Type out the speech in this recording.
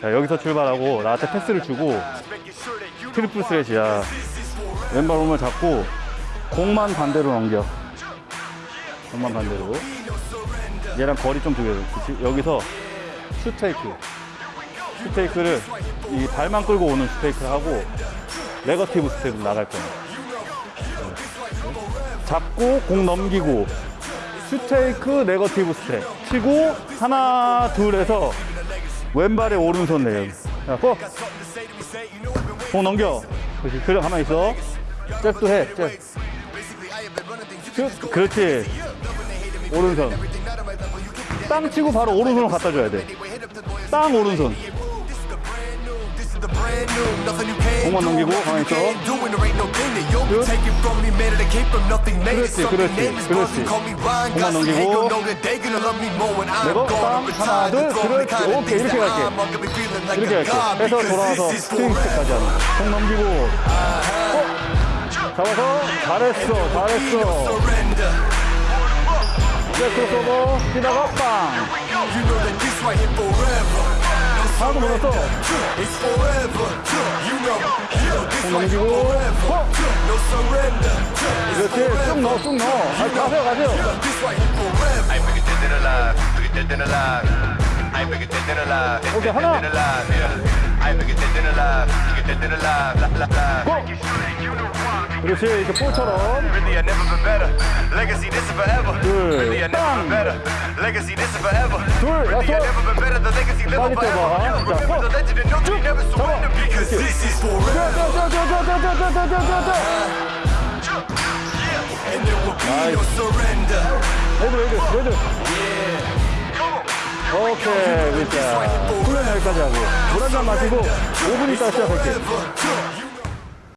자, 여기서 출발하고 나한테 패스를 주고 triple threat이야. 왼발 오면 잡고 공만 반대로 넘겨. 공만 반대로. 얘랑 거리 좀 두게 돼. 여기서 shot fake. shot fake를 이 발만 끌고 오는 shot fake를 하고 negative step으로 나갈 거야. 잡고 공 넘기고 shot fake negative step 치고 하나 둘 해서 왼발에 오른손 내요 자, 고! 공 넘겨. 그렇지. 그래 가만히 있어. 잽도 해. 잽. 슛. 그렇지. 오른손. 땅 치고 바로 오른손을 갖다 줘야 돼땅 오른손. 공만 넘기고 가만히 있어 그렇지, 그렇지, 그렇지. 공만 넘기고. 내고 땅 하나 둘 그렇지. 오케이 이렇게 갈게. 이렇게 갈게. 해서 돌아와서 스윙스까지 하는 공 넘기고. 어? 잡아서 잘했어 잘했어. 이제 크로스오버. 뛰다가 빵. 하나도 못 넣었어 공 넘기고. 어? 그렇지 쭉 넣어 쭉 넣어 아, 가세요 가세요 I ain't bigger dead than alive. Bigger dead than alive. I ain't bigger dead than alive. Dead, Okay, dead, 하나. dead than alive. Yeah. I ain't bigger dead than alive. Bigger dead than alive. La, la, la. 고! 그렇지 이렇게 볼처럼 Really, I never been better. Legacy, this is forever. 둘, Really, I never been 빵! better. Legacy, this is forever. 둘, Really, I 여섯. never been better. The legacy live 빨리 forever. 뛰어봐. 자, Remember the 고! legend and know you never surrender 잡아. 레드 레드 레드 오케이 진짜 훈련 여기까지 하고. 물한잔 마시고 5분 있다 시작할게